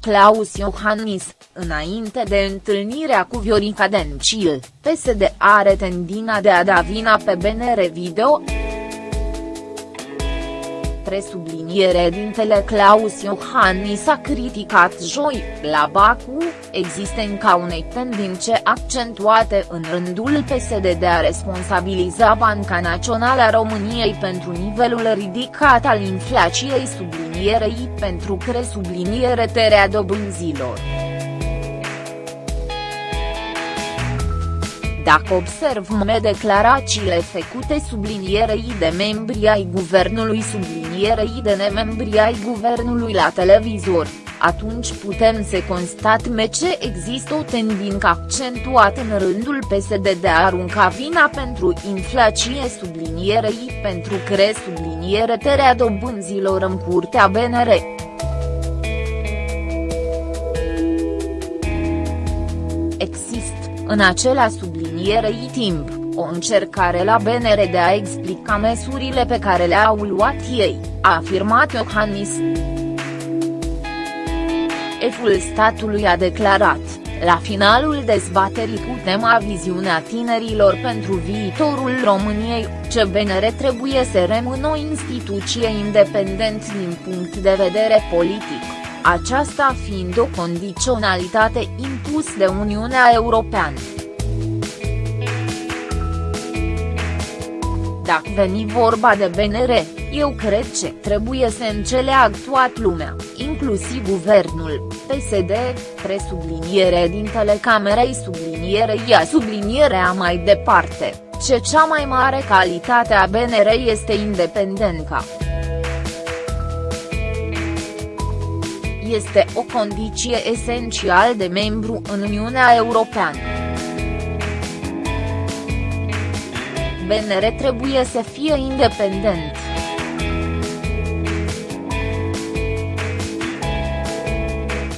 Claus Iohannis, înainte de întâlnirea cu Viorica Dencil, PSD are tendina de a da vina pe BNR Video presubliniere dintele Claus Iohannis a criticat joi, la Baku, existența unei tendințe accentuate în rândul PSD de a responsabiliza Banca Națională a României pentru nivelul ridicat al inflației sublinierei pentru cresubliniere terea dobânzilor. Dacă observăm declarațiile făcute sublinierei de membri ai guvernului sublinierei de nemembri ai guvernului la televizor, atunci putem să constatăm ce există o tendință accentuată în rândul PSD de a arunca vina pentru inflație sublinierei pentru cre subliniere terea dobânzilor în curtea BNR. Există, în acela sublinierei timp, o încercare la BNR de a explica măsurile pe care le-au luat ei, a afirmat Iohannis. Eful statului a declarat, la finalul dezbaterii cu tema viziunea tinerilor pentru viitorul României, ce BNR trebuie să rămână o instituție independent din punct de vedere politic, aceasta fiind o condiționalitate impus de Uniunea Europeană. Dacă veni vorba de BNR, eu cred că trebuie să înțeleagă toată lumea, inclusiv guvernul, PSD, presubliniere din telecamerei sublinierei a sublinierea mai departe, ce cea mai mare calitate a BNR este independența. Este o condiție esențială de membru în Uniunea Europeană. BNR trebuie să fie independent.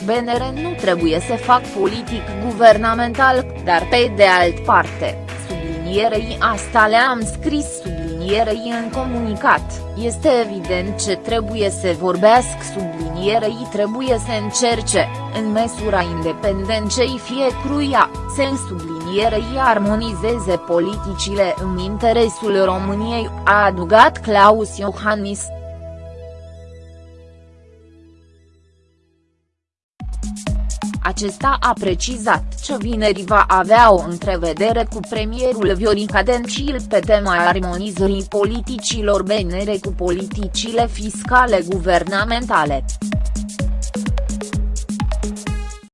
BNR nu trebuie să fac politic guvernamental, dar pe de alt parte, sublinierei asta le-am scris sublinierei în comunicat, este evident ce trebuie să vorbească sublinierei trebuie să încerce, în măsura independenței fiecruia, să sublinierei armonizeze politicile în interesul României, a adugat Claus Iohannis. Acesta a precizat că vineri va avea o întrevedere cu premierul Viorica Dencil pe tema armonizării politicilor BNR cu politicile fiscale guvernamentale.